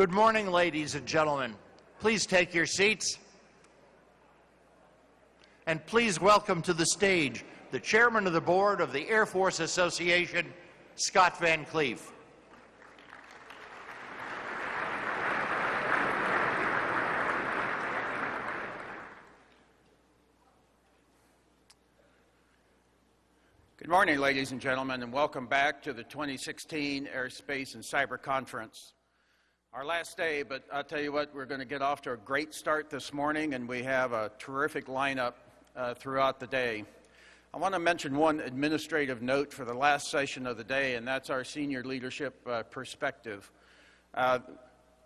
Good morning, ladies and gentlemen. Please take your seats. And please welcome to the stage the chairman of the board of the Air Force Association, Scott Van Cleef. Good morning, ladies and gentlemen, and welcome back to the 2016 Airspace and Cyber Conference. Our last day, but I'll tell you what, we're going to get off to a great start this morning, and we have a terrific lineup uh, throughout the day. I want to mention one administrative note for the last session of the day, and that's our senior leadership uh, perspective. Uh,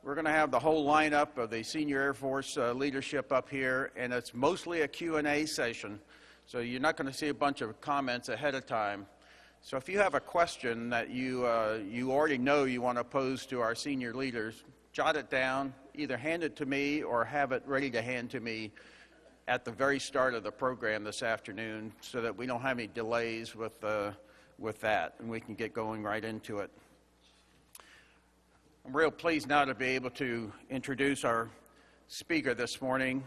we're going to have the whole lineup of the senior Air Force uh, leadership up here, and it's mostly a Q&A session. So you're not going to see a bunch of comments ahead of time. So if you have a question that you, uh, you already know you want to pose to our senior leaders, jot it down, either hand it to me or have it ready to hand to me at the very start of the program this afternoon so that we don't have any delays with, uh, with that and we can get going right into it. I'm real pleased now to be able to introduce our speaker this morning,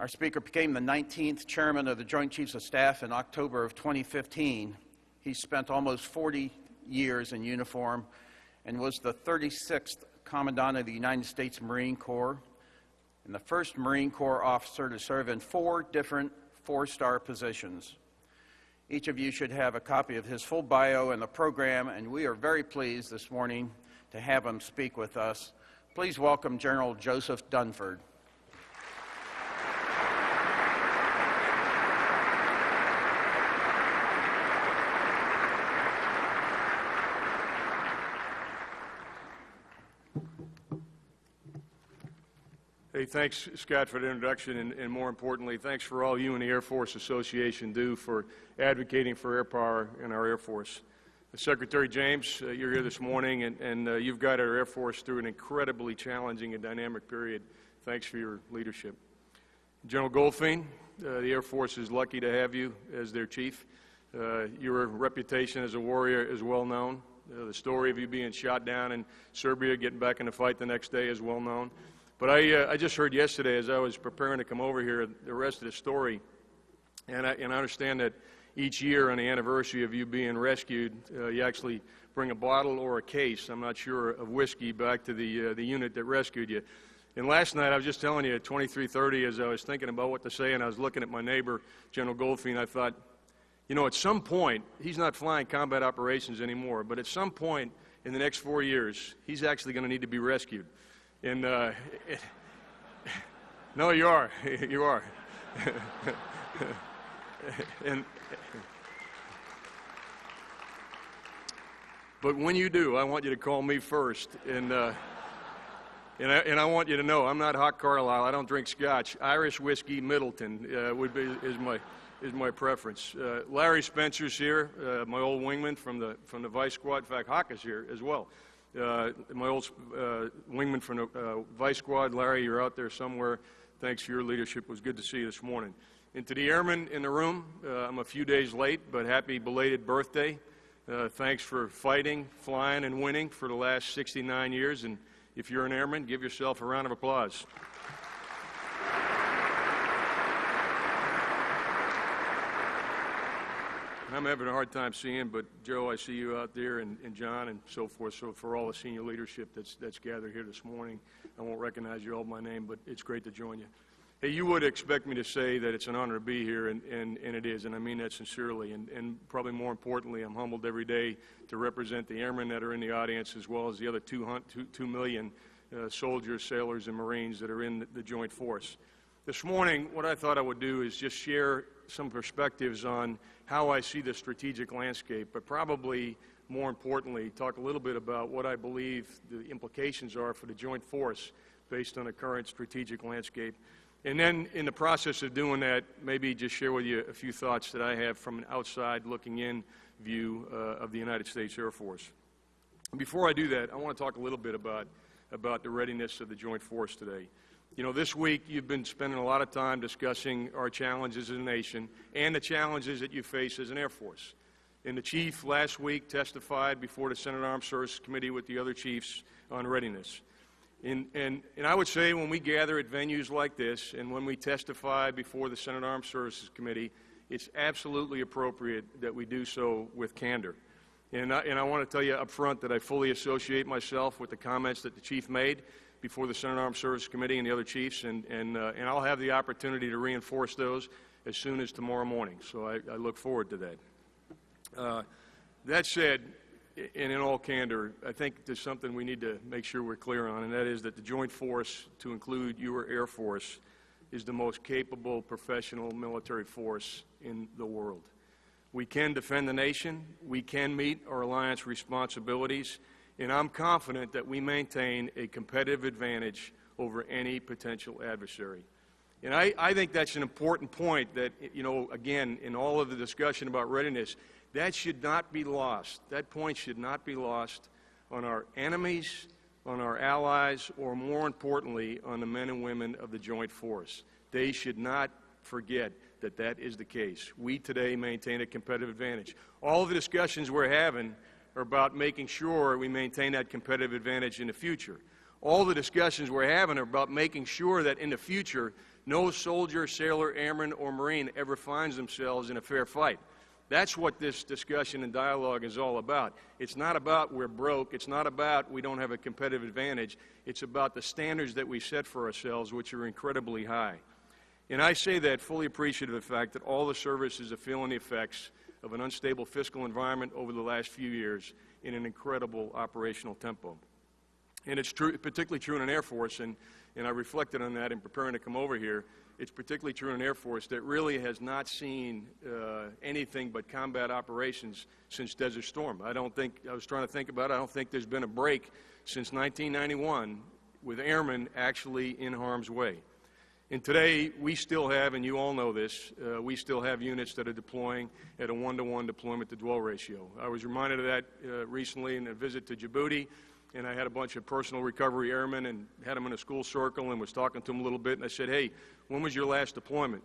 our speaker became the 19th chairman of the Joint Chiefs of Staff in October of 2015. He spent almost 40 years in uniform and was the 36th Commandant of the United States Marine Corps and the first Marine Corps officer to serve in four different four-star positions. Each of you should have a copy of his full bio in the program, and we are very pleased this morning to have him speak with us. Please welcome General Joseph Dunford. Thanks, Scott, for the introduction, and, and, more importantly, thanks for all you and the Air Force Association do for advocating for air power in our Air Force. Secretary James, uh, you're here this morning, and, and uh, you've guided our Air Force through an incredibly challenging and dynamic period. Thanks for your leadership. General Goldfein, uh, the Air Force is lucky to have you as their chief. Uh, your reputation as a warrior is well known. Uh, the story of you being shot down in Serbia, getting back in the fight the next day is well known. But I, uh, I just heard yesterday as I was preparing to come over here the rest of the story, and I, and I understand that each year on the anniversary of you being rescued, uh, you actually bring a bottle or a case, I'm not sure, of whiskey back to the, uh, the unit that rescued you. And last night, I was just telling you at 2330, as I was thinking about what to say, and I was looking at my neighbor, General Goldfein, I thought, you know, at some point, he's not flying combat operations anymore, but at some point in the next four years, he's actually going to need to be rescued. And uh, it, no, you are. you are. and but when you do, I want you to call me first. And uh, and I, and I want you to know I'm not Hawk Carlisle. I don't drink scotch. Irish whiskey, Midleton uh, would be is my is my preference. Uh, Larry Spencer's here, uh, my old wingman from the from the Vice Squad. In fact, Hawk is here as well. Uh, my old uh, wingman from the uh, Vice Squad, Larry, you're out there somewhere. Thanks for your leadership. It was good to see you this morning. And to the airmen in the room, I'm a few days late, but happy belated birthday. Thanks for fighting, flying, and winning for the last 69 years. And if you're an airman, give yourself a round of applause. I'm having a hard time seeing, but Joe, I see you out there, and, and, John, and so forth. So for all the senior leadership that's that's gathered here this morning, I won't recognize you all by name, but it's great to join you. Hey, you would expect me to say that it's an honor to be here, and, and, and it is, and I mean that sincerely. And, and probably more importantly, I'm humbled every day to represent the airmen that are in the audience, as well as the other two, two, two million uh, soldiers, sailors, and Marines that are in the, the Joint Force. This morning, what I thought I would do is just share some perspectives on how I see the strategic landscape, but probably more importantly, talk a little bit about what I believe the implications are for the joint force based on the current strategic landscape. And then in the process of doing that, maybe just share with you a few thoughts that I have from an outside looking in view uh, of the United States Air Force. Before I do that, I want to talk a little bit about, about the readiness of the joint force today. You know, this week you've been spending a lot of time discussing our challenges as a nation and the challenges that you face as an Air Force. And the Chief last week testified before the Senate Armed Services Committee with the other chiefs on readiness. And, and, and I would say when we gather at venues like this and when we testify before the Senate Armed Services Committee, it's absolutely appropriate that we do so with candor. And I, and I want to tell you up front that I fully associate myself with the comments that the chief made before the Senate Armed Services Committee and the other chiefs, and, and, uh, and I'll have the opportunity to reinforce those as soon as tomorrow morning. So I, I look forward to that. Uh, that said, and in all candor, I think there's something we need to make sure we're clear on, and that is that the Joint Force, to include your Air Force, is the most capable professional military force in the world. We can defend the nation, we can meet our alliance responsibilities, and I'm confident that we maintain a competitive advantage over any potential adversary. And I, I think that's an important point that, you know, again, in all of the discussion about readiness, that should not be lost. That point should not be lost on our enemies, on our allies, or more importantly, on the men and women of the joint force. They should not forget that that is the case. We today maintain a competitive advantage. All of the discussions we're having are about making sure we maintain that competitive advantage in the future. All the discussions we're having are about making sure that in the future, no soldier, sailor, airman, or Marine ever finds themselves in a fair fight. That's what this discussion and dialogue is all about. It's not about we're broke. It's not about we don't have a competitive advantage. It's about the standards that we set for ourselves, which are incredibly high. And I say that fully appreciative of the fact that all the services are feeling the effects of an unstable fiscal environment over the last few years in an incredible operational tempo. And it's true, particularly true in an Air Force, and, and I reflected on that in preparing to come over here. It's particularly true in an Air Force that really has not seen uh, anything but combat operations since Desert Storm. I don't think, I was trying to think about it, I don't think there's been a break since 1991 with airmen actually in harm's way. And today, we still have, and you all know this, uh, we still have units that are deploying at a one-to-one deployment to dwell ratio. I was reminded of that uh, recently in a visit to Djibouti, and I had a bunch of personnel recovery airmen and had them in a school circle and was talking to them a little bit, and I said, hey, when was your last deployment?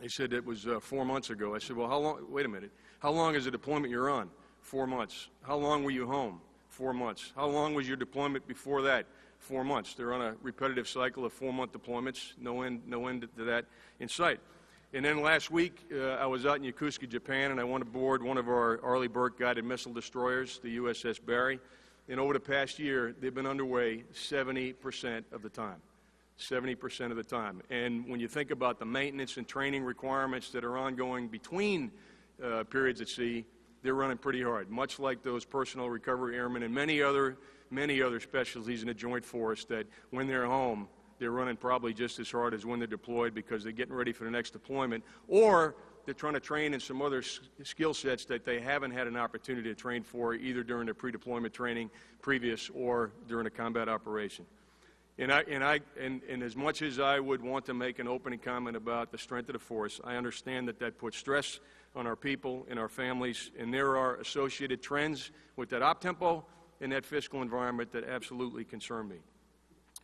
They said it was uh, four months ago. I said, well, how long, wait a minute, how long is the deployment you're on? Four months. How long were you home? Four months. How long was your deployment before that? Four months. They're on a repetitive cycle of four-month deployments, no end, no end to that in sight. And then last week, uh, I was out in Yokosuka, Japan, and I went aboard one of our Arleigh Burke guided missile destroyers, the USS Barry. And over the past year, they've been underway 70% of the time. 70% of the time. And when you think about the maintenance and training requirements that are ongoing between uh, periods at sea, they're running pretty hard, much like those personnel recovery airmen and many other, many other specialties in the Joint Force that when they're home, they're running probably just as hard as when they're deployed because they're getting ready for the next deployment, or they're trying to train in some other skill sets that they haven't had an opportunity to train for either during their pre-deployment training previous or during a combat operation. And, I, and, I, and, and as much as I would want to make an opening comment about the strength of the force, I understand that that puts stress on our people and our families, and there are associated trends with that op and that fiscal environment that absolutely concern me.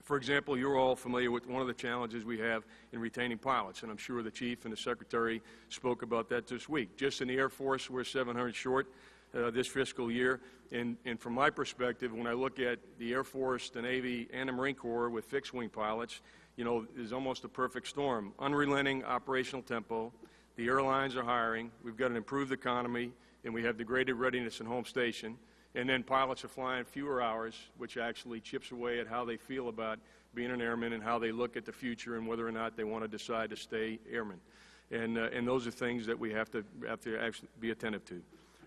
For example, you're all familiar with one of the challenges we have in retaining pilots, and I'm sure the Chief and the Secretary spoke about that this week. Just in the Air Force, we're 700 short uh, this fiscal year, and, and from my perspective, when I look at the Air Force, the Navy, and the Marine Corps with fixed-wing pilots, you know, is almost a perfect storm. Unrelenting operational tempo, the airlines are hiring, we've got an improved economy, and we have degraded readiness in home station. And then pilots are flying fewer hours, which actually chips away at how they feel about being an airman and how they look at the future and whether or not they want to decide to stay airmen. And, uh, and those are things that we have to, have to actually be attentive to.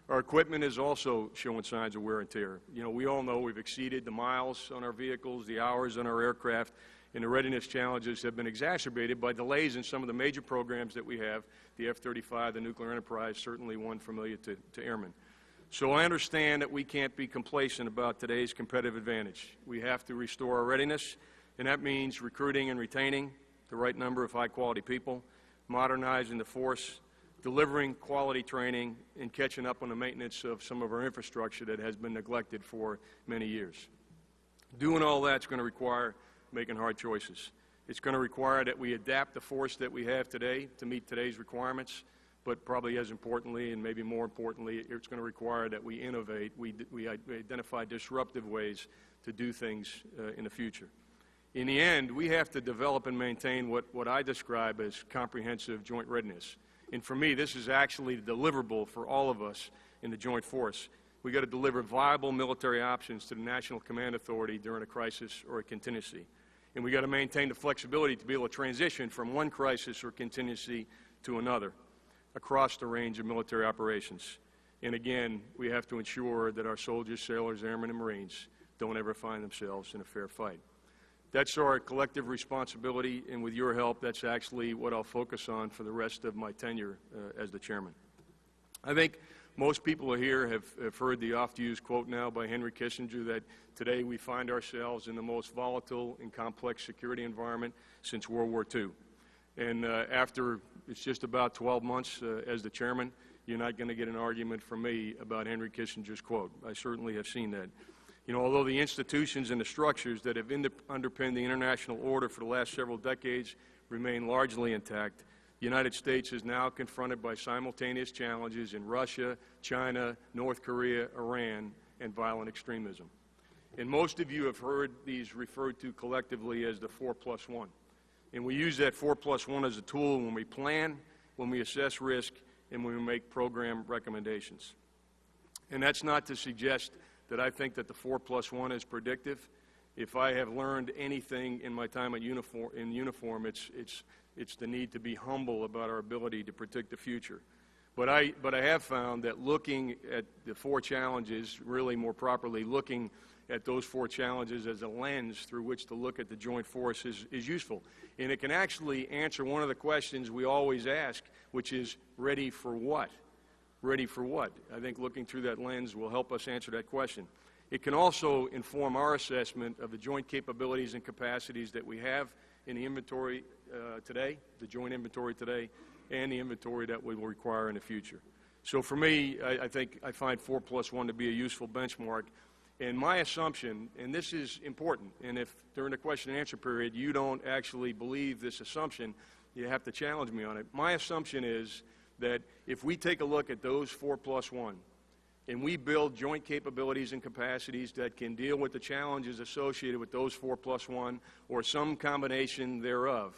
Our equipment is also showing signs of wear and tear. You know, we all know we've exceeded the miles on our vehicles, the hours on our aircraft, and the readiness challenges have been exacerbated by delays in some of the major programs that we have, the F-35, the nuclear enterprise, certainly one familiar to, to airmen. So I understand that we can't be complacent about today's competitive advantage. We have to restore our readiness, and that means recruiting and retaining the right number of high-quality people, modernizing the force, delivering quality training, and catching up on the maintenance of some of our infrastructure that has been neglected for many years. Doing all that's going to require making hard choices. It's going to require that we adapt the force that we have today to meet today's requirements, but probably as importantly and maybe more importantly, it's going to require that we innovate, we, we identify disruptive ways to do things uh, in the future. In the end, we have to develop and maintain what, what I describe as comprehensive joint readiness. And for me, this is actually deliverable for all of us in the joint force. We've got to deliver viable military options to the National Command Authority during a crisis or a contingency. And we've got to maintain the flexibility to be able to transition from one crisis or contingency to another across the range of military operations. And again, we have to ensure that our soldiers, sailors, airmen, and Marines don't ever find themselves in a fair fight. That's our collective responsibility, and with your help, that's actually what I'll focus on for the rest of my tenure uh, as the chairman. I think most people here have, have heard the oft-used quote now by Henry Kissinger that today we find ourselves in the most volatile and complex security environment since World War II. And uh, after it's just about 12 months uh, as the chairman, you're not going to get an argument from me about Henry Kissinger's quote. I certainly have seen that. You know, although the institutions and the structures that have underpinned the international order for the last several decades remain largely intact, the United States is now confronted by simultaneous challenges in Russia, China, North Korea, Iran, and violent extremism. And most of you have heard these referred to collectively as the 4 plus 1. And we use that 4 plus 1 as a tool when we plan, when we assess risk, and when we make program recommendations. And that's not to suggest that I think that the 4 plus 1 is predictive. If I have learned anything in my time uniform, in uniform, it's, it's, it's the need to be humble about our ability to predict the future. But I, but I have found that looking at the four challenges, really more properly, looking at those four challenges as a lens through which to look at the joint force is, is useful. And it can actually answer one of the questions we always ask, which is ready for what? Ready for what? I think looking through that lens will help us answer that question. It can also inform our assessment of the joint capabilities and capacities that we have in the inventory uh, today, the joint inventory today, and the inventory that we will require in the future. So for me, I, I think I find 4 plus 1 to be a useful benchmark. And my assumption, and this is important, and if during the question and answer period you don't actually believe this assumption, you have to challenge me on it. My assumption is that if we take a look at those 4 plus 1, and we build joint capabilities and capacities that can deal with the challenges associated with those 4 plus 1 or some combination thereof,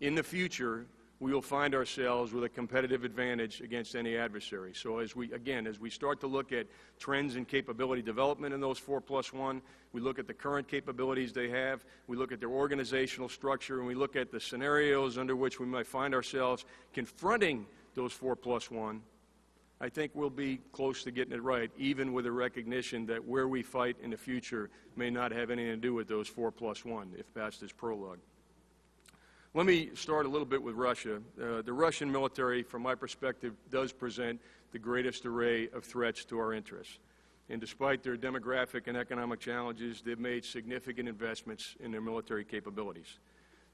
in the future, we will find ourselves with a competitive advantage against any adversary. So as we, again, as we start to look at trends in capability development in those 4 plus 1, we look at the current capabilities they have, we look at their organizational structure, and we look at the scenarios under which we might find ourselves confronting those 4 plus 1, I think we'll be close to getting it right, even with a recognition that where we fight in the future may not have anything to do with those 4 plus 1, if past is prologue. Let me start a little bit with Russia. Uh, the Russian military, from my perspective, does present the greatest array of threats to our interests. And despite their demographic and economic challenges, they've made significant investments in their military capabilities.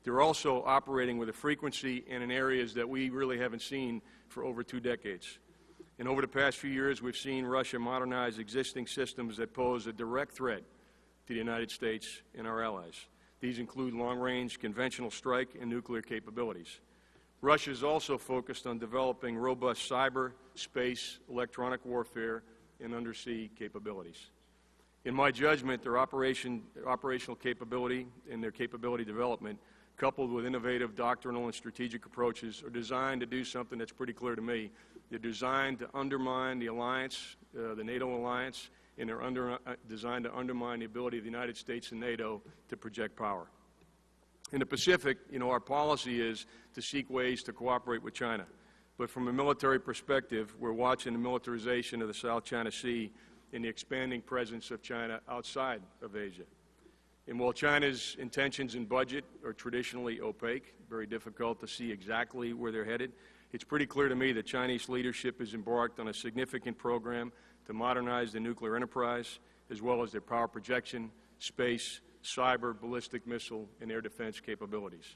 They're also operating with a frequency and in areas that we really haven't seen for over two decades. And over the past few years, we've seen Russia modernize existing systems that pose a direct threat to the United States and our allies. These include long-range conventional strike and nuclear capabilities. Russia is also focused on developing robust cyber, space, electronic warfare, and undersea capabilities. In my judgment, their operation, operational capability and their capability development, coupled with innovative doctrinal and strategic approaches, are designed to do something that's pretty clear to me. They're designed to undermine the alliance, uh, the NATO alliance, and they're under, uh, designed to undermine the ability of the United States and NATO to project power. In the Pacific, you know, our policy is to seek ways to cooperate with China. But from a military perspective, we're watching the militarization of the South China Sea and the expanding presence of China outside of Asia. And while China's intentions and budget are traditionally opaque, very difficult to see exactly where they're headed, it's pretty clear to me that Chinese leadership has embarked on a significant program to modernize the nuclear enterprise, as well as their power projection, space, cyber, ballistic missile, and air defense capabilities.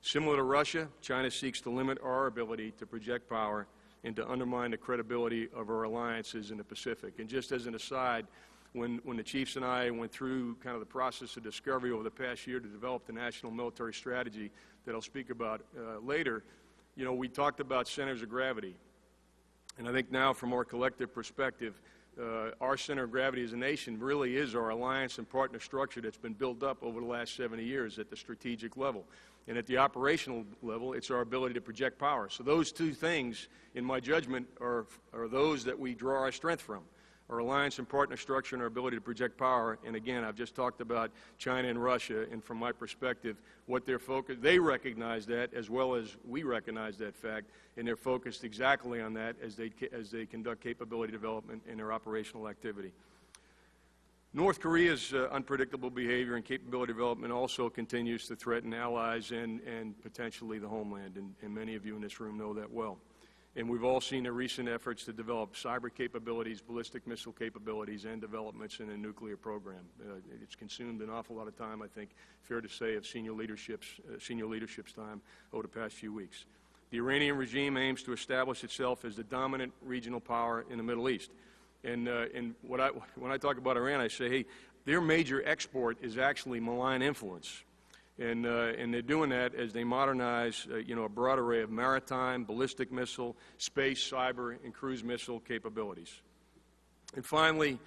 Similar to Russia, China seeks to limit our ability to project power and to undermine the credibility of our alliances in the Pacific. And just as an aside, when, when the chiefs and I went through kind of the process of discovery over the past year to develop the national military strategy that I'll speak about uh, later, you know, we talked about centers of gravity. And I think now, from our collective perspective, uh, our center of gravity as a nation really is our alliance and partner structure that's been built up over the last 70 years at the strategic level. And at the operational level, it's our ability to project power. So those two things, in my judgment, are, are those that we draw our strength from our alliance and partner structure and our ability to project power. And again, I've just talked about China and Russia, and from my perspective, what they're focused, they recognize that as well as we recognize that fact, and they're focused exactly on that as they, as they conduct capability development in their operational activity. North Korea's uh, unpredictable behavior and capability development also continues to threaten allies and, and potentially the homeland, and, and many of you in this room know that well. And we've all seen the recent efforts to develop cyber capabilities, ballistic missile capabilities, and developments in a nuclear program. Uh, it's consumed an awful lot of time, I think, fair to say, of senior leadership's, uh, senior leadership's time over the past few weeks. The Iranian regime aims to establish itself as the dominant regional power in the Middle East. And, uh, and what I, when I talk about Iran, I say, hey, their major export is actually malign influence. And, uh, and they're doing that as they modernize, uh, you know, a broad array of maritime, ballistic missile, space, cyber, and cruise missile capabilities. And finally,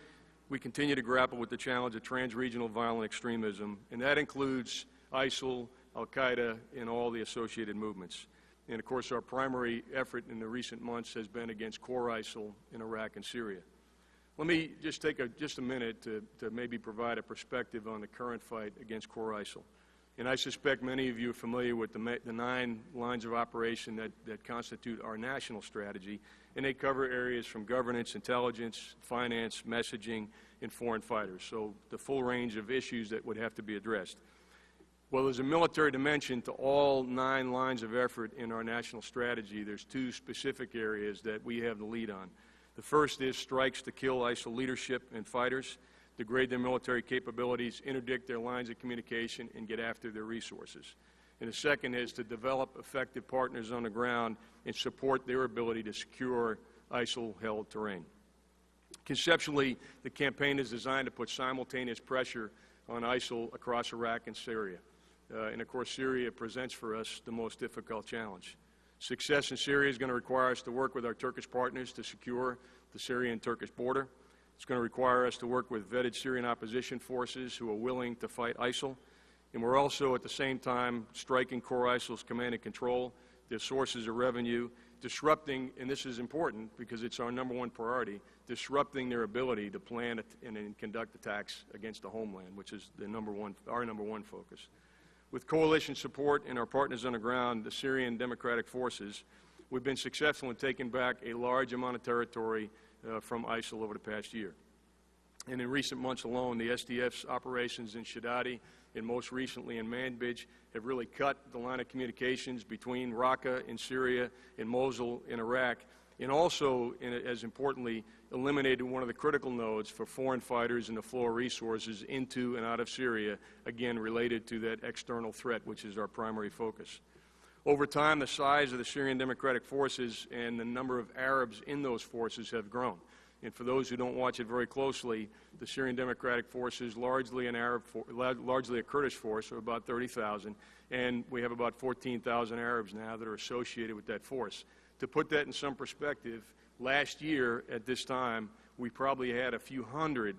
we continue to grapple with the challenge of trans-regional violent extremism, and that includes ISIL, Al-Qaeda, and all the associated movements. And of course, our primary effort in the recent months has been against core ISIL in Iraq and Syria. Let me just take a, just a minute to, to maybe provide a perspective on the current fight against core ISIL. And I suspect many of you are familiar with the, the nine lines of operation that, that constitute our national strategy, and they cover areas from governance, intelligence, finance, messaging, and foreign fighters. So the full range of issues that would have to be addressed. Well, there's a military dimension to all nine lines of effort in our national strategy. There's two specific areas that we have the lead on. The first is strikes to kill ISIL leadership and fighters degrade their military capabilities, interdict their lines of communication, and get after their resources. And the second is to develop effective partners on the ground and support their ability to secure ISIL-held terrain. Conceptually, the campaign is designed to put simultaneous pressure on ISIL across Iraq and Syria. Uh, and of course, Syria presents for us the most difficult challenge. Success in Syria is going to require us to work with our Turkish partners to secure the Syrian-Turkish border. It's going to require us to work with vetted Syrian opposition forces who are willing to fight ISIL. And we're also, at the same time, striking core ISIL's command and control, their sources of revenue, disrupting, and this is important because it's our number one priority, disrupting their ability to plan and, conduct attacks against the homeland, which is the number one, our number one focus. With coalition support and our partners on the ground, the Syrian Democratic Forces, we've been successful in taking back a large amount of territory uh, from ISIL over the past year. And in recent months alone, the SDF's operations in Shadadi and most recently in Manbij have really cut the line of communications between Raqqa in Syria and Mosul in Iraq, and also, as importantly, eliminated one of the critical nodes for foreign fighters and the flow of resources into and out of Syria, again related to that external threat, which is our primary focus. Over time, the size of the Syrian Democratic Forces and the number of Arabs in those forces have grown. And for those who don't watch it very closely, the Syrian Democratic Forces, largely an Arab, for, largely a Kurdish force of about 30,000, and we have about 14,000 Arabs now that are associated with that force. To put that in some perspective, last year at this time, we probably had a few hundred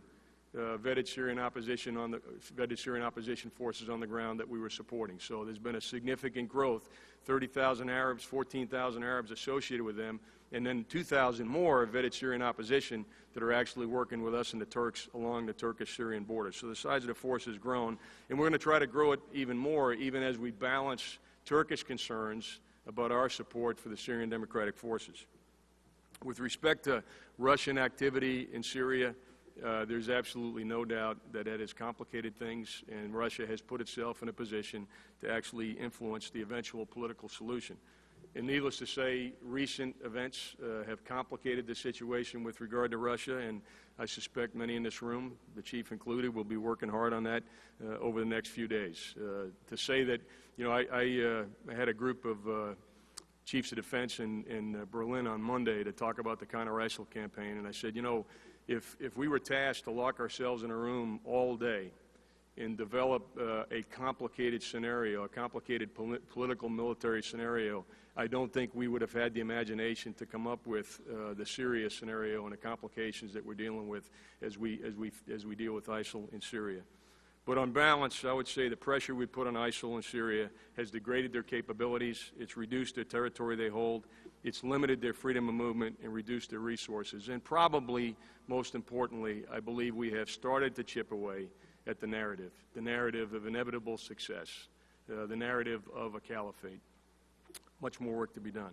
uh, vetted Syrian opposition on the vetted Syrian opposition forces on the ground that we were supporting. So there's been a significant growth. 30,000 Arabs, 14,000 Arabs associated with them, and then 2,000 more vetted Syrian opposition that are actually working with us and the Turks along the Turkish-Syrian border. So the size of the force has grown, and we're going to try to grow it even more, even as we balance Turkish concerns about our support for the Syrian Democratic Forces. With respect to Russian activity in Syria, uh, there's absolutely no doubt that that has complicated things, and Russia has put itself in a position to actually influence the eventual political solution. And needless to say, recent events uh, have complicated the situation with regard to Russia, and I suspect many in this room, the chief included, will be working hard on that uh, over the next few days. Uh, to say that, you know, I, I, uh, had a group of uh, chiefs of defense in, in Berlin on Monday to talk about the counter-ISIL campaign, and I said, you know, if, if we were tasked to lock ourselves in a room all day and develop uh, a complicated scenario, a complicated poli- political military scenario, I don't think we would have had the imagination to come up with uh, the Syria scenario and the complications that we're dealing with as we, as we, as we deal with ISIL in Syria. But on balance, I would say the pressure we put on ISIL in Syria has degraded their capabilities, it's reduced the territory they hold, it's limited their freedom of movement and reduced their resources. And probably, most importantly, I believe we have started to chip away at the narrative, the narrative of inevitable success, uh, the narrative of a caliphate. Much more work to be done.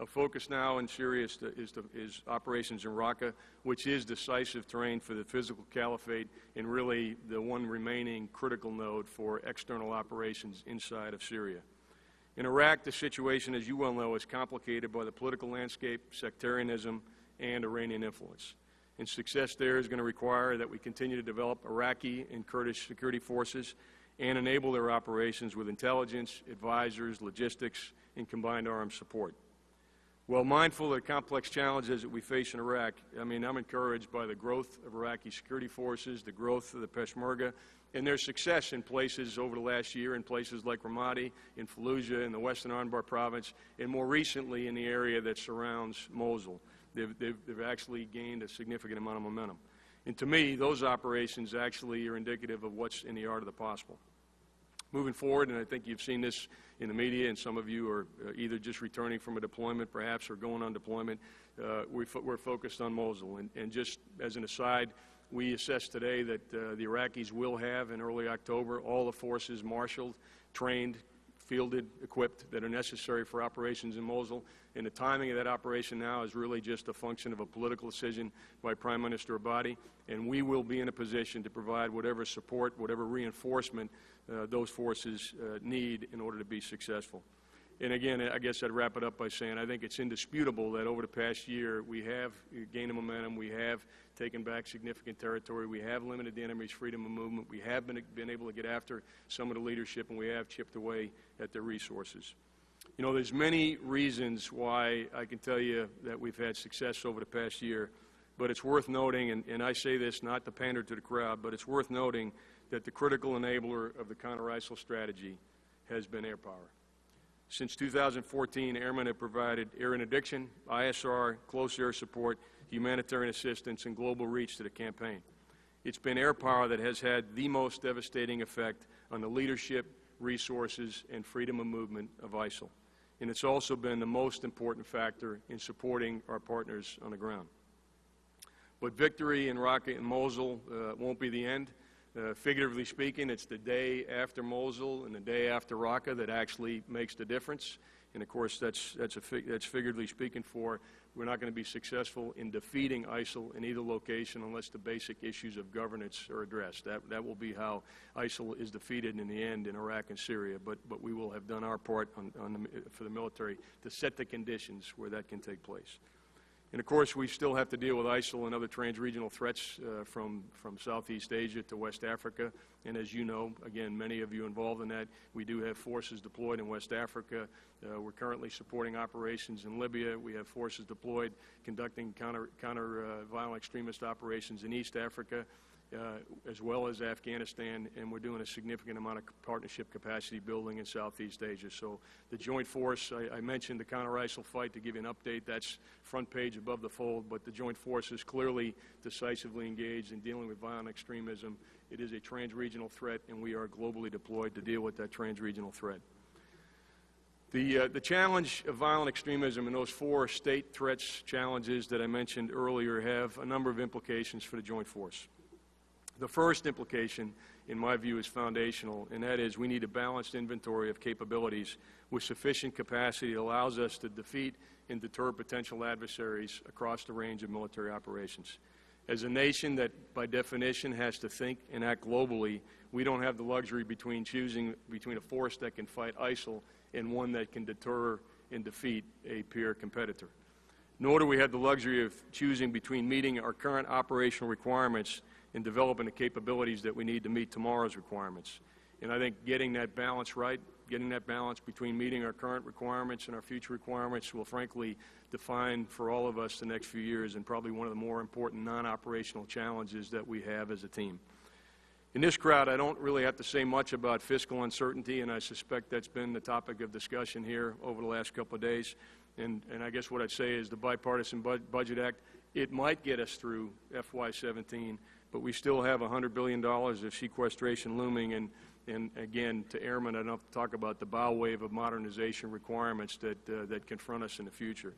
A focus now in Syria is, is, is operations in Raqqa, which is decisive terrain for the physical caliphate and really the one remaining critical node for external operations inside of Syria. In Iraq, the situation, as you well know, is complicated by the political landscape, sectarianism, and Iranian influence. And success there is going to require that we continue to develop Iraqi and Kurdish security forces and enable their operations with intelligence, advisors, logistics, and combined arms support. Well, mindful of the complex challenges that we face in Iraq, I mean, I'm encouraged by the growth of Iraqi security forces, the growth of the Peshmerga, and their success in places over the last year, in places like Ramadi, in Fallujah, in the western Anbar province, and more recently in the area that surrounds Mosul. They've, they've, they've actually gained a significant amount of momentum. And to me, those operations actually are indicative of what's in the art of the possible. Moving forward, and I think you've seen this in the media, and some of you are uh, either just returning from a deployment, perhaps, or going on deployment, uh, we we're focused on Mosul. And, and, just as an aside, we assess today that uh, the Iraqis will have, in early October, all the forces marshaled, trained, fielded, equipped that are necessary for operations in Mosul. And the timing of that operation now is really just a function of a political decision by Prime Minister Abadi. And we will be in a position to provide whatever support, whatever reinforcement uh, those forces uh, need in order to be successful. And again, I guess I'd wrap it up by saying I think it's indisputable that over the past year we have gained momentum, we have taken back significant territory, we have limited the enemy's freedom of movement, we have been, been able to get after some of the leadership, and we have chipped away at their resources. You know, there's many reasons why I can tell you that we've had success over the past year, but it's worth noting, and, and I say this not to pander to the crowd, but it's worth noting that the critical enabler of the counter-ISIL strategy has been air power. Since 2014, airmen have provided air interdiction, ISR, close air support, humanitarian assistance, and global reach to the campaign. It's been air power that has had the most devastating effect on the leadership, resources, and freedom of movement of ISIL. And it's also been the most important factor in supporting our partners on the ground. But victory in Raqqa and Mosul uh, won't be the end. Uh, figuratively speaking, it's the day after Mosul and the day after Raqqa that actually makes the difference. And of course, that's, that's, fig that's figuratively speaking for we're not going to be successful in defeating ISIL in either location unless the basic issues of governance are addressed. That, that will be how ISIL is defeated in the end in Iraq and Syria. But, but we will have done our part on, on the, for the military to set the conditions where that can take place. And of course, we still have to deal with ISIL and other trans-regional threats uh, from, from Southeast Asia to West Africa. And as you know, again, many of you involved in that, we do have forces deployed in West Africa. Uh, we're currently supporting operations in Libya. We have forces deployed conducting counter, counter uh, violent extremist operations in East Africa. Uh, as well as Afghanistan, and we're doing a significant amount of partnership capacity building in Southeast Asia. So the joint force, I, I mentioned the counter-ISIL fight to give you an update. That's front page above the fold, but the joint force is clearly decisively engaged in dealing with violent extremism. It is a trans-regional threat, and we are globally deployed to deal with that trans-regional threat. The, uh, the challenge of violent extremism and those four state threats challenges that I mentioned earlier have a number of implications for the joint force. The first implication, in my view, is foundational, and that is we need a balanced inventory of capabilities with sufficient capacity that allows us to defeat and deter potential adversaries across the range of military operations. As a nation that, by definition, has to think and act globally, we don't have the luxury between choosing between a force that can fight ISIL and one that can deter and defeat a peer competitor. Nor do we have the luxury of choosing between meeting our current operational requirements in developing the capabilities that we need to meet tomorrow's requirements. And I think getting that balance right, getting that balance between meeting our current requirements and our future requirements will frankly define for all of us the next few years and probably one of the more important non-operational challenges that we have as a team. In this crowd, I don't really have to say much about fiscal uncertainty, and I suspect that's been the topic of discussion here over the last couple of days. And, and I guess what I'd say is the Bipartisan Bud- Budget Act, it might get us through FY17, but we still have $100 billion of sequestration looming, and, and again, to Airmen, I don't have to talk about the bow wave of modernization requirements that, uh, that confront us in the future.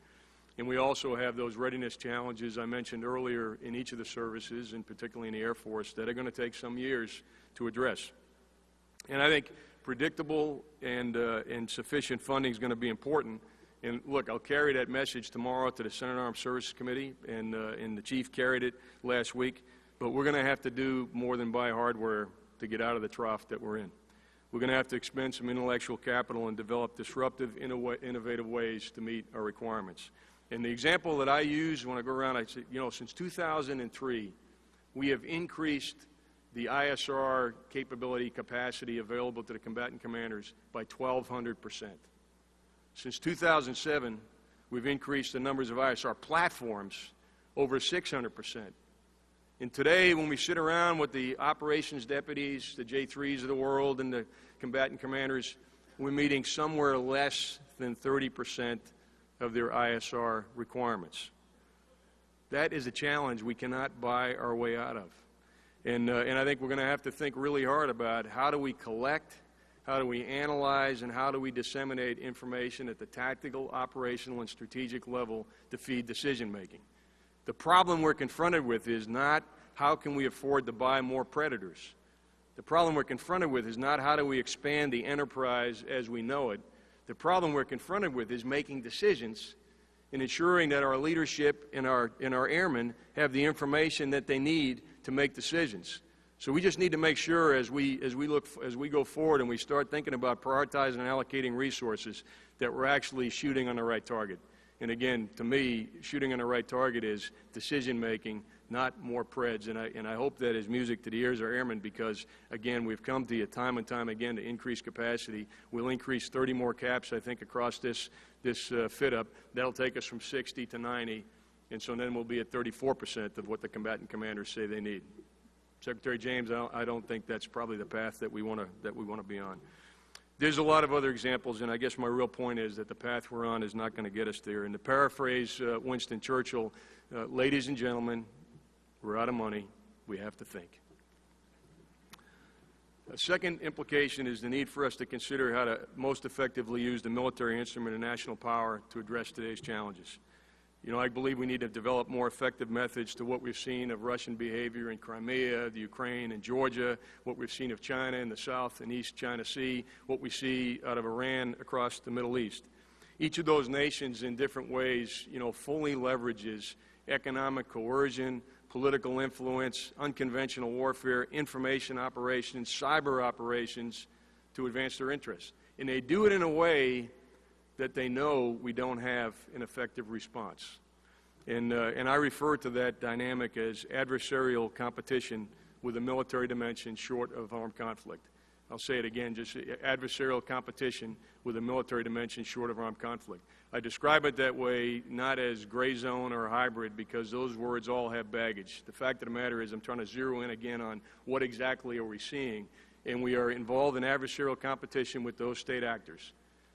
And we also have those readiness challenges I mentioned earlier in each of the services, and particularly in the Air Force, that are going to take some years to address. And I think predictable and, uh, and sufficient funding is going to be important. And look, I'll carry that message tomorrow to the Senate Armed Services Committee, and, uh, and the chief carried it last week. But we're going to have to do more than buy hardware to get out of the trough that we're in. We're going to have to expend some intellectual capital and develop disruptive, innovative ways to meet our requirements. And the example that I use when I go around, I say, you know, since 2003, we have increased the ISR capability capacity available to the combatant commanders by 1,200 percent. Since 2007, we've increased the numbers of ISR platforms over 600 percent. And today, when we sit around with the operations deputies, the J3s of the world, and the combatant commanders, we're meeting somewhere less than 30 percent of their ISR requirements. That is a challenge we cannot buy our way out of. And, uh, and I think we're going to have to think really hard about how do we collect, how do we analyze, and how do we disseminate information at the tactical, operational, and strategic level to feed decision making. The problem we're confronted with is not how can we afford to buy more predators. The problem we're confronted with is not how do we expand the enterprise as we know it. The problem we're confronted with is making decisions and ensuring that our leadership and our, and our airmen have the information that they need to make decisions. So we just need to make sure as we, as we, look, as we go forward and we start thinking about prioritizing and allocating resources that we're actually shooting on the right target. And again, to me, shooting on the right target is decision making, not more preds. And I, and I hope that is music to the ears of airmen because, again, we've come to you time and time again to increase capacity. We'll increase 30 more caps, I think, across this, this uh, FYDP. That'll take us from 60 to 90. And so then we'll be at 34% of what the combatant commanders say they need. Secretary James, I don't, I don't think that's probably the path that we want to be on. There's a lot of other examples, and I guess my real point is that the path we're on is not going to get us there. And to paraphrase uh, Winston Churchill, uh, ladies and gentlemen, we're out of money. We have to think. A second implication is the need for us to consider how to most effectively use the military instrument of national power to address today's challenges. You know, I believe we need to develop more effective methods to what we've seen of Russian behavior in Crimea, the Ukraine, and Georgia, what we've seen of China in the South and East China Sea, what we see out of Iran across the Middle East. Each of those nations, in different ways, you know, fully leverages economic coercion, political influence, unconventional warfare, information operations, cyber operations to advance their interests. And they do it in a way that they know we don't have an effective response. And, uh, and I refer to that dynamic as adversarial competition with a military dimension short of armed conflict. I'll say it again, just adversarial competition with a military dimension short of armed conflict. I describe it that way not as gray zone or hybrid because those words all have baggage. The fact of the matter is I'm trying to zero in again on what exactly are we seeing. And we are involved in adversarial competition with those state actors.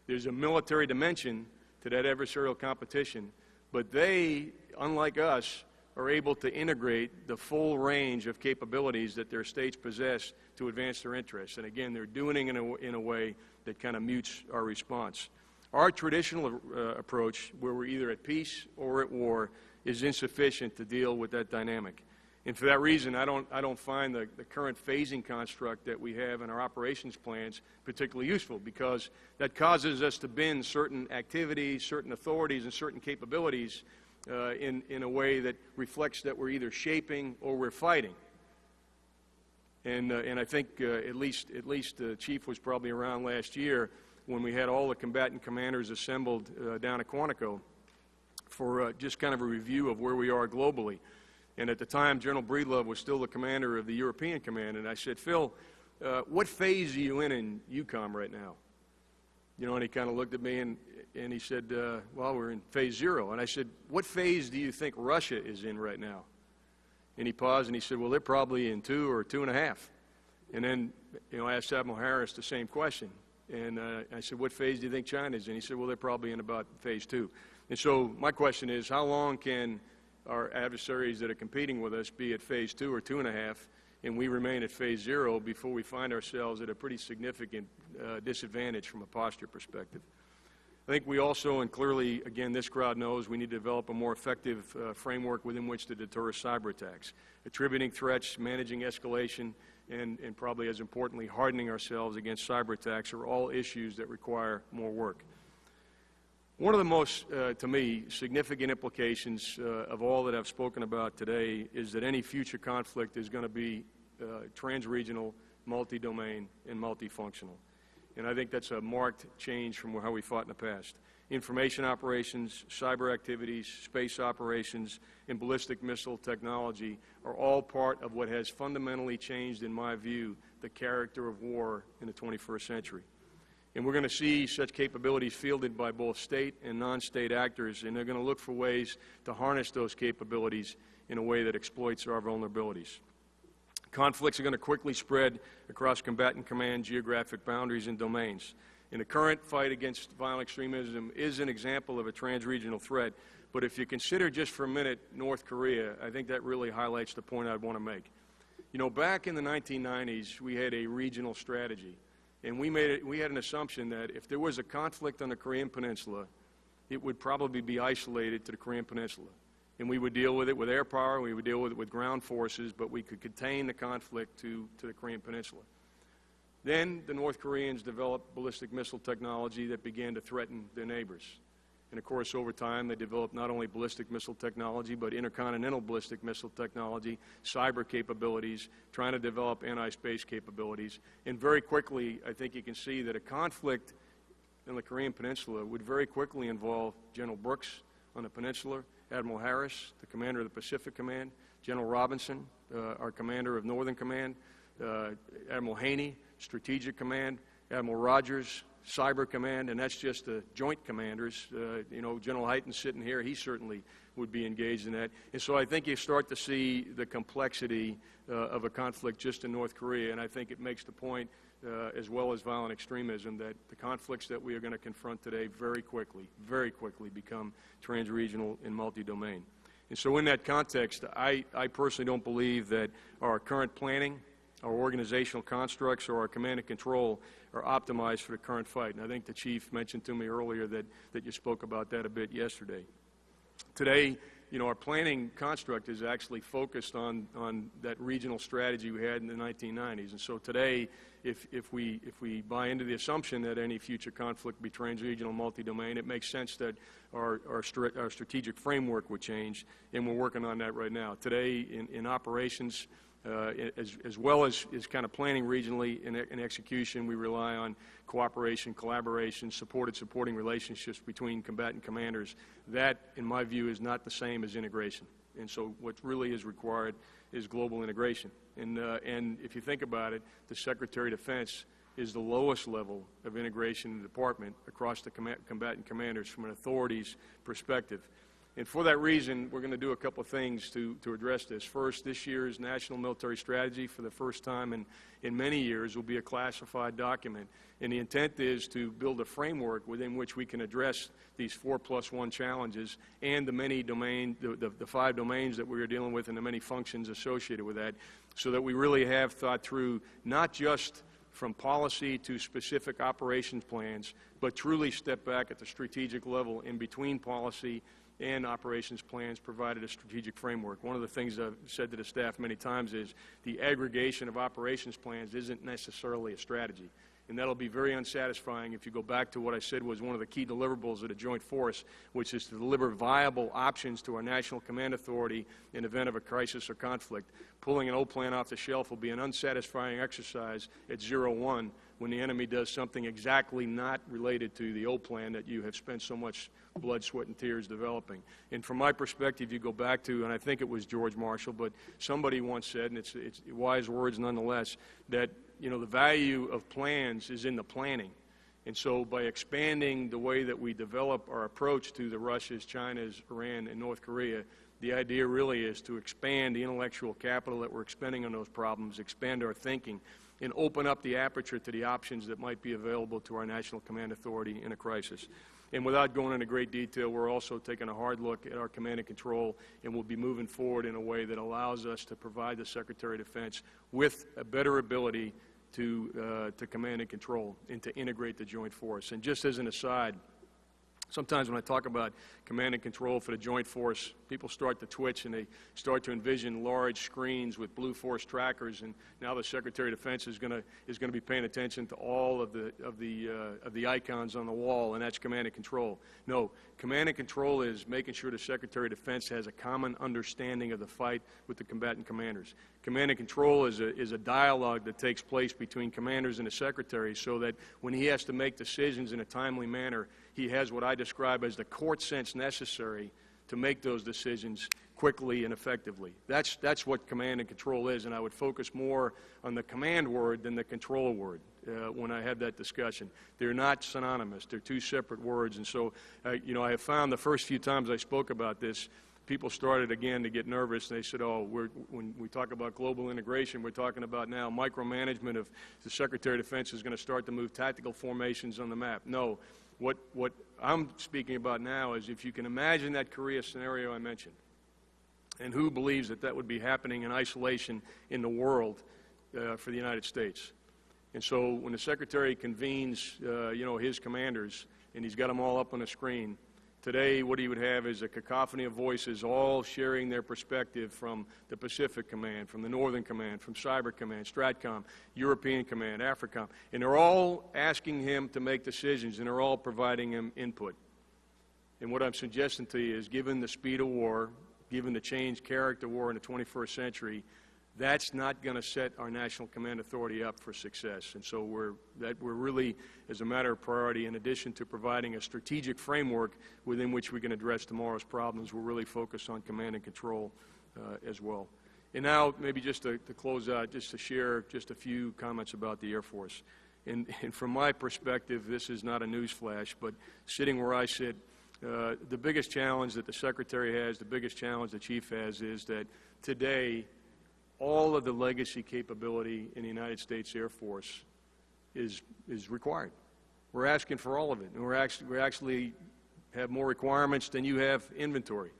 There's a military dimension to that adversarial competition, but they, unlike us, are able to integrate the full range of capabilities that their states possess to advance their interests. And again, they're doing it in a, in a way that kind of mutes our response. Our traditional uh, approach, where we're either at peace or at war, is insufficient to deal with that dynamic. And for that reason, I don't, I don't find the, the current phasing construct that we have in our operations plans particularly useful because that causes us to bend certain activities, certain authorities, and certain capabilities uh, in, in a way that reflects that we're either shaping or we're fighting. And, uh, and I think uh, at least, at least the chief was probably around last year when we had all the combatant commanders assembled uh, down at Quantico for uh, just kind of a review of where we are globally. And at the time, General Breedlove was still the commander of the European Command. And I said, Phil, uh, what phase are you in in EUCOM right now? You know, and he kind of looked at me and, and he said, uh, well, we're in phase zero. And I said, what phase do you think Russia is in right now? And he paused and he said, well, they're probably in two or two and a half. And then, you know, I asked Admiral Harris the same question. And uh, I said, what phase do you think China's in? He said, well, they're probably in about phase two. And so my question is, how long can our adversaries that are competing with us be at phase two or two and a half, and we remain at phase zero before we find ourselves at a pretty significant uh, disadvantage from a posture perspective? I think we also, and clearly, again, this crowd knows we need to develop a more effective uh, framework within which to deter cyber attacks. Attributing threats, managing escalation, and, and probably as importantly, hardening ourselves against cyber attacks are all issues that require more work. One of the most, uh, to me, significant implications uh, of all that I've spoken about today is that any future conflict is going to be uh, trans-regional, multi-domain, and multifunctional. And I think that's a marked change from how we fought in the past. Information operations, cyber activities, space operations, and ballistic missile technology are all part of what has fundamentally changed, in my view, the character of war in the 21st century. And we're going to see such capabilities fielded by both state and non-state actors, and they're going to look for ways to harness those capabilities in a way that exploits our vulnerabilities. Conflicts are going to quickly spread across combatant command geographic boundaries and domains. And the current fight against violent extremism is an example of a trans-regional threat, but if you consider just for a minute North Korea, I think that really highlights the point I'd want to make. You know, back in the 1990s, we had a regional strategy. And we, made it, we had an assumption that if there was a conflict on the Korean Peninsula, it would probably be isolated to the Korean Peninsula. And we would deal with it with air power, we would deal with it with ground forces, but we could contain the conflict to, to the Korean Peninsula. Then the North Koreans developed ballistic missile technology that began to threaten their neighbors. And of course, over time, they developed not only ballistic missile technology, but intercontinental ballistic missile technology, cyber capabilities, trying to develop anti-space capabilities. And very quickly, I think you can see that a conflict in the Korean Peninsula would very quickly involve General Brooks on the peninsula, Admiral Harris, the commander of the Pacific Command, General Robinson, uh, our commander of Northern Command, uh, Admiral Haney, Strategic Command, Admiral Rogers, Cyber Command, and that's just the joint commanders. Uh, you know, General Hyten sitting here, he certainly would be engaged in that. And so I think you start to see the complexity uh, of a conflict just in North Korea, and I think it makes the point, uh, as well as violent extremism, that the conflicts that we are going to confront today very quickly, very quickly become trans-regional and multi-domain. And so in that context, I, I personally don't believe that our current planning, our organizational constructs, or our command and control are optimized for the current fight. And I think the Chief mentioned to me earlier that, that you spoke about that a bit yesterday. Today, you know, our planning construct is actually focused on, on that regional strategy we had in the 1990s. And so today, if, if, we, if we buy into the assumption that any future conflict be trans-regional multi-domain, it makes sense that our, our, stri our strategic framework would change, and we're working on that right now. Today, in, in operations, uh, as, as, well as, as kind of planning regionally and, execution, we rely on cooperation, collaboration, supported supporting relationships between combatant commanders. That, in my view, is not the same as integration. And so what really is required is global integration. And, uh, and if you think about it, the Secretary of Defense is the lowest level of integration in the department across the com combatant commanders from an authorities perspective. And for that reason, we're going to do a couple of things to, to address this. First, this year's National Military Strategy, for the first time in, in many years, will be a classified document. And the intent is to build a framework within which we can address these four plus one challenges and the many domain, the, the, the five domains that we are dealing with and the many functions associated with that, so that we really have thought through not just from policy to specific operations plans, but truly step back at the strategic level in between policy and operations plans provided a strategic framework. One of the things I've said to the staff many times is the aggregation of operations plans isn't necessarily a strategy. And that'll be very unsatisfying if you go back to what I said was one of the key deliverables of the Joint Force, which is to deliver viable options to our National Command Authority in event of a crisis or conflict. Pulling an old plan off the shelf will be an unsatisfying exercise at zero one when the enemy does something exactly not related to the old plan that you have spent so much blood, sweat, and tears developing. And from my perspective, you go back to, and I think it was George Marshall, but somebody once said, and it's, it's wise words nonetheless, that you know the value of plans is in the planning. And so by expanding the way that we develop our approach to the Russias, Chinas, Iran, and North Korea, the idea really is to expand the intellectual capital that we're expending on those problems, expand our thinking, and open up the aperture to the options that might be available to our National Command Authority in a crisis. And without going into great detail, we're also taking a hard look at our command and control, and we'll be moving forward in a way that allows us to provide the Secretary of Defense with a better ability to, uh, to command and control and to integrate the joint force. And just as an aside, Sometimes when I talk about command and control for the joint force, people start to twitch and they start to envision large screens with blue force trackers. And now the Secretary of Defense is going to is going to be paying attention to all of the of the uh, of the icons on the wall, and that's command and control. No, command and control is making sure the Secretary of Defense has a common understanding of the fight with the combatant commanders. Command and control is a is a dialogue that takes place between commanders and the Secretary, so that when he has to make decisions in a timely manner he has what I describe as the court sense necessary to make those decisions quickly and effectively. That's, that's what command and control is, and I would focus more on the command word than the control word uh, when I had that discussion. They're not synonymous. They're two separate words, and so, uh, you know, I have found the first few times I spoke about this, people started again to get nervous, and they said, oh, when we talk about global integration, we're talking about now micromanagement of the Secretary of Defense is going to start to move tactical formations on the map. No, what, what I'm speaking about now is if you can imagine that Korea scenario I mentioned, and who believes that that would be happening in isolation in the world uh, for the United States. And so when the Secretary convenes, uh, you know, his commanders, and he's got them all up on the screen, Today, what he would have is a cacophony of voices all sharing their perspective from the Pacific Command, from the Northern Command, from Cyber Command, STRATCOM, European Command, AFRICOM. And they're all asking him to make decisions, and they're all providing him input. And what I'm suggesting to you is, given the speed of war, given the changed character of war in the 21st century, that's not going to set our National Command Authority up for success. And so we're, that we're really, as a matter of priority, in addition to providing a strategic framework within which we can address tomorrow's problems, we're really focused on command and control uh, as well. And now, maybe just to, to, close out, just to share just a few comments about the Air Force. And, and from my perspective, this is not a news flash, but sitting where I sit, uh, the biggest challenge that the Secretary has, the biggest challenge the Chief has, is that today all of the legacy capability in the United States Air Force is, is required. We're asking for all of it, and we're actually, we actually have more requirements than you have inventory.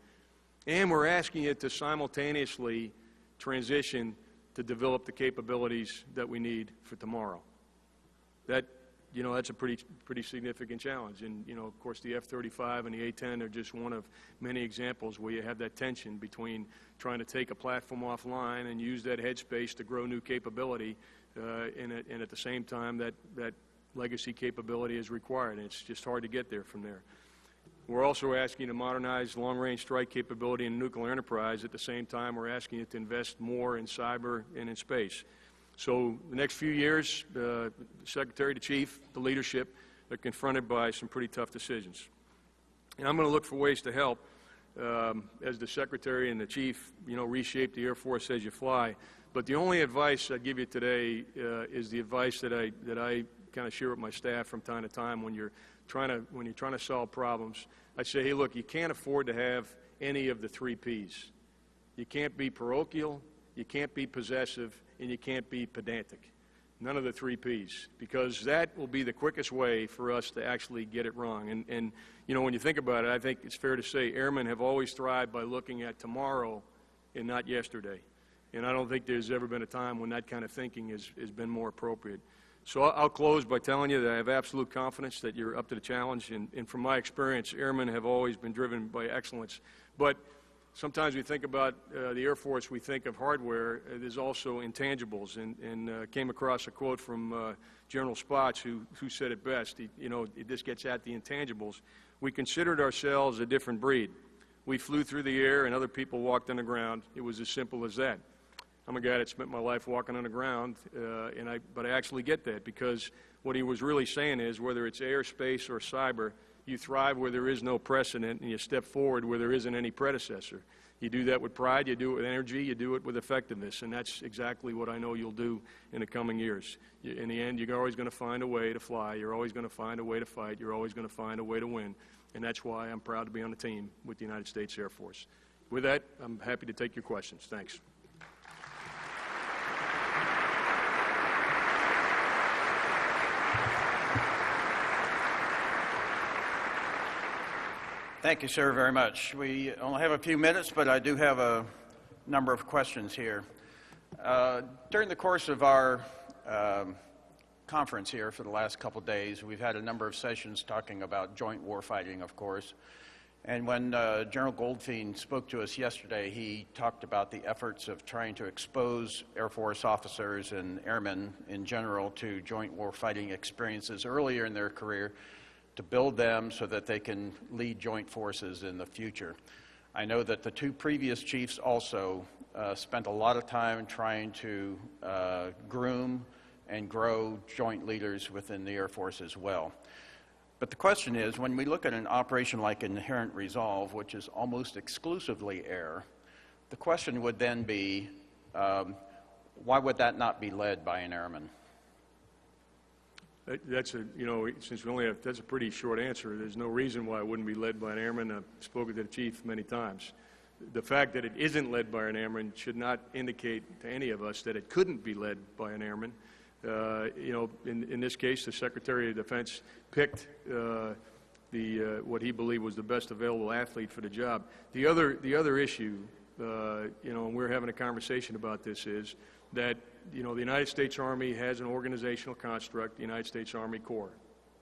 And we're asking you to simultaneously transition to develop the capabilities that we need for tomorrow. That you know, that's a pretty, pretty significant challenge. And, you know, of course, the F-35 and the A-10 are just one of many examples where you have that tension between trying to take a platform offline and use that headspace to grow new capability, uh, and, at, and at the same time that, that legacy capability is required. And it's just hard to get there from there. We're also asking to modernize long-range strike capability in nuclear enterprise. At the same time, we're asking you to invest more in cyber and in space. So the next few years, the Secretary, the Chief, the leadership, are confronted by some pretty tough decisions. And I'm going to look for ways to help um, as the Secretary and the Chief, you know, reshape the Air Force as you fly. But the only advice I give you today uh, is the advice that I, that I kind of share with my staff from time to time when you're trying to, when you're trying to solve problems. I say, hey, look, you can't afford to have any of the three Ps. You can't be parochial, you can't be possessive, and you can't be pedantic. None of the three Ps, because that will be the quickest way for us to actually get it wrong. And, and, you know, when you think about it, I think it's fair to say airmen have always thrived by looking at tomorrow and not yesterday. And I don't think there's ever been a time when that kind of thinking has, has been more appropriate. So I'll close by telling you that I have absolute confidence that you're up to the challenge. And, and from my experience, airmen have always been driven by excellence. But sometimes we think about uh, the Air Force, we think of hardware. Uh, there's also intangibles. And, and uh, came across a quote from uh, General Spaatz, who, who said it best. He, you know, this gets at the intangibles. We considered ourselves a different breed. We flew through the air and other people walked on the ground. It was as simple as that. I'm a guy that spent my life walking on the ground, uh, and I, but I actually get that because what he was really saying is whether it's airspace or cyber, you thrive where there is no precedent, and you step forward where there isn't any predecessor. You do that with pride, you do it with energy, you do it with effectiveness, and that's exactly what I know you'll do in the coming years. In the end, you're always going to find a way to fly, you're always going to find a way to fight, you're always going to find a way to win, and that's why I'm proud to be on the team with the United States Air Force. With that, I'm happy to take your questions. Thanks. Thank you, sir, very much. We only have a few minutes, but I do have a number of questions here. Uh, during the course of our um, conference here for the last couple days, we've had a number of sessions talking about joint warfighting, of course. And when uh, General Goldfein spoke to us yesterday, he talked about the efforts of trying to expose Air Force officers and airmen in general to joint warfighting experiences earlier in their career to build them so that they can lead joint forces in the future. I know that the two previous chiefs also uh, spent a lot of time trying to uh, groom and grow joint leaders within the Air Force as well. But the question is, when we look at an operation like Inherent Resolve, which is almost exclusively air, the question would then be, um, why would that not be led by an airman? That- That's a, you know, since we only have, that's a pretty short answer. There's no reason why it wouldn't be led by an airman. I've spoken to the chief many times. The fact that it isn't led by an airman should not indicate to any of us that it couldn't be led by an airman. Uh, You know, in, in this case, the Secretary of Defense picked uh, the, uh, what he believed was the best available athlete for the job. The other, the other issue, uh, you know, and we're having a conversation about this, is that, you know, the United States Army has an organizational construct, the United States Army Corps.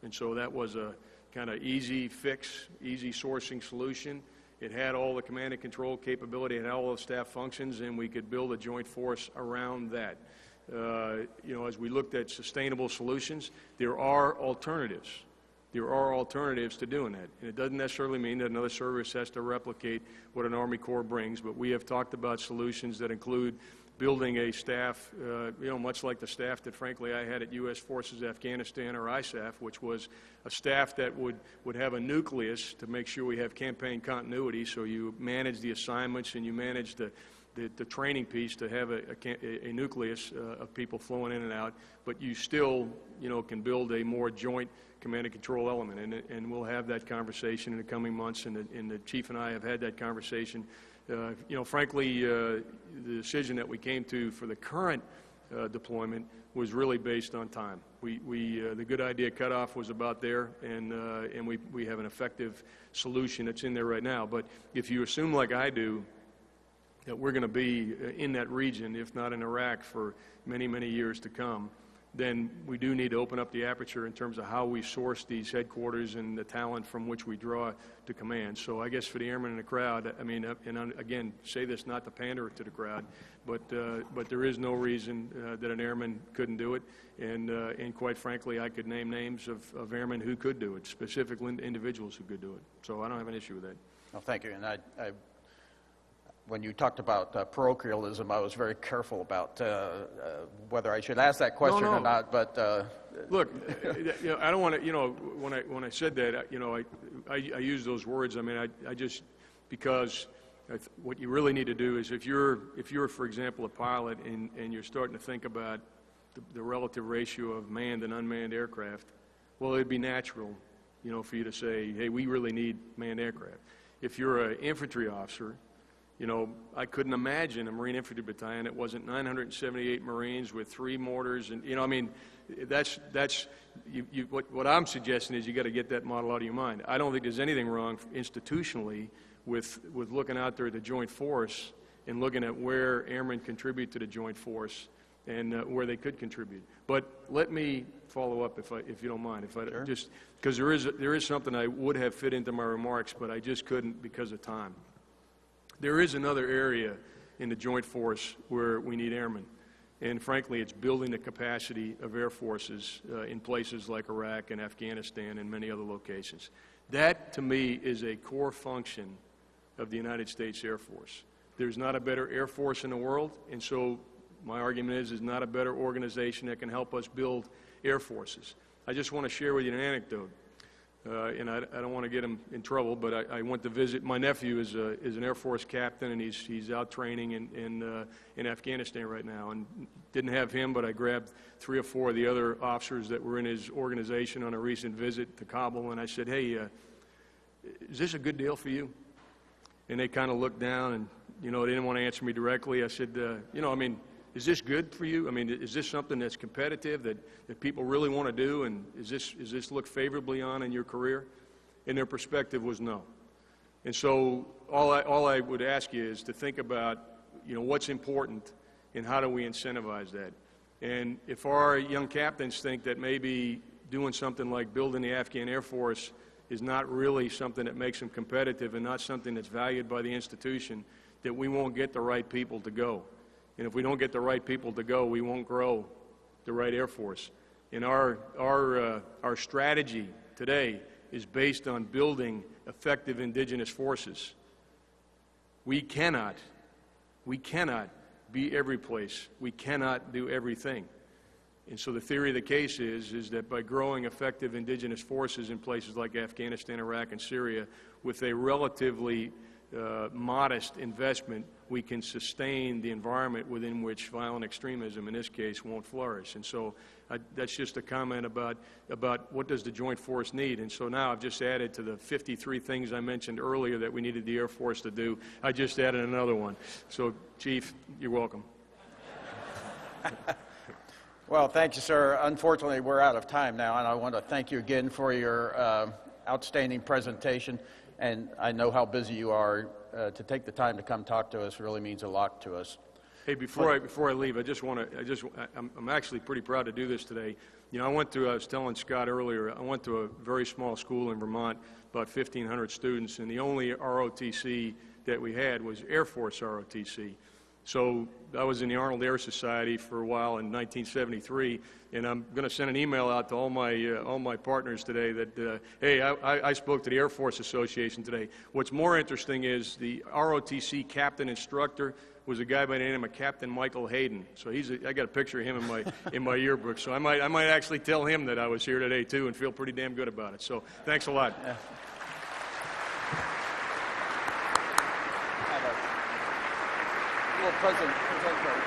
And so that was a kind of easy fix, easy sourcing solution. It had all the command and control capability, it had all the staff functions, and we could build a joint force around that. Uh, You know, as we looked at sustainable solutions, there are alternatives. There are alternatives to doing that. And it doesn't necessarily mean that another service has to replicate what an Army Corps brings, but we have talked about solutions that include building a staff, uh, you know, much like the staff that frankly I had at U.S. Forces Afghanistan or ISAF, which was a staff that would, would have a nucleus to make sure we have campaign continuity, so you manage the assignments and you manage the, the, the training piece to have a, a, a- nucleus uh, of people flowing in and out, but you still, you know, can build a more joint command and control element. And, and we'll have that conversation in the coming months, and the, and the chief and I have had that conversation. Uh, you know, frankly, uh, the decision that we came to for the current uh, deployment was really based on time. We, we, the good idea cutoff was about there, and, and we, we have an effective solution that's in there right now. But if you assume, like I do, that we're going to be in that region, if not in Iraq, for many, many years to come, then we do need to open up the aperture in terms of how we source these headquarters and the talent from which we draw to command. So I guess for the airmen in the crowd, I mean, uh, and again, say this not to pander to the crowd, but, uh, but there is no reason uh, that an airman couldn't do it. And, uh, and quite frankly, I could name names of, of airmen who could do it, specific individuals who could do it. So I don't have an issue with that. Well, thank you. And I, I, when you talked about uh, parochialism, I was very careful about uh, uh, whether I should ask that question no. or not. But uh, Look, uh, you know, I don't want to, you know, when I, when I said that, you know, I, I, I use those words, I mean, I, I just, because I th- what you really need to do is if you're, if you're, for example, a pilot and, and you're starting to think about the, the relative ratio of manned and unmanned aircraft, well, it'd be natural, you know, for you to say, hey, we really need manned aircraft. If you're an infantry officer, you know, I couldn't imagine a Marine Infantry Battalion that wasn't 978 Marines with three mortars, and you know, I mean, that's that's you, you, what what I'm suggesting is you got to get that model out of your mind. I don't think there's anything wrong institutionally with with looking out there at the Joint Force and looking at where airmen contribute to the Joint Force and uh, where they could contribute. But let me follow up if I if you don't mind, if I just because there is there is something I would have fit into my remarks, but I just couldn't because of time. There is another area in the Joint Force where we need airmen. And frankly, it's building the capacity of air forces uh, in places like Iraq and Afghanistan and many other locations. That, to me, is a core function of the United States Air Force. There's not a better Air Force in the world, and so my argument is, there's not a better organization that can help us build air forces. I just want to share with you an anecdote. Uh, and I, I don't want to get him in trouble, but I, I went to visit, my nephew is, a, is an Air Force captain, and he's, he's out training in, in, uh, in Afghanistan right now. And didn't have him, but I grabbed three or four of the other officers that were in his organization on a recent visit to Kabul, and I said, hey, uh, is this a good deal for you? And they kind of looked down and, you know, they didn't want to answer me directly. I said, uh, you know, I mean, is this good for you? I mean, is this something that's competitive that, that people really want to do? And is this, is this look favorably on in your career? And their perspective was no. And so all I, all I would ask you is to think about, you know, what's important and how do we incentivize that? And if our young captains think that maybe doing something like building the Afghan Air Force is not really something that makes them competitive and not something that's valued by the institution, that we won't get the right people to go. And if we don't get the right people to go, we won't grow the right Air Force. And our, our, uh, our strategy today is based on building effective indigenous forces. We cannot, we cannot be every place. We cannot do everything. And so the theory of the case is, is that by growing effective indigenous forces in places like Afghanistan, Iraq, and Syria, with a relatively uh, modest investment, we can sustain the environment within which violent extremism, in this case, won't flourish. And so I, that's just a comment about, about what does the joint force need. And so now I've just added to the 53 things I mentioned earlier that we needed the Air Force to do, I just added another one. So, Chief, you're welcome. Well, thank you, sir. Unfortunately, we're out of time now, and I want to thank you again for your uh, outstanding presentation. And I know how busy you are. Uh, to take the time to come talk to us really means a lot to us. Hey, before I, before I leave, I just want to, I just, I'm, I'm actually pretty proud to do this today. You know, I went to, I was telling Scott earlier, I went to a very small school in Vermont, about 1,500 students, and the only ROTC that we had was Air Force ROTC. So I was in the Arnold Air Society for a while in 1973, and I'm going to send an email out to all my uh, all my partners today that uh, hey, I, I spoke to the Air Force Association today. What's more interesting is the ROTC captain instructor was a guy by the name of Captain Michael Hayden. So he's a, I got a picture of him in my in my yearbook. So I might I might actually tell him that I was here today too, and feel pretty damn good about it. So thanks a lot. Have a little present, present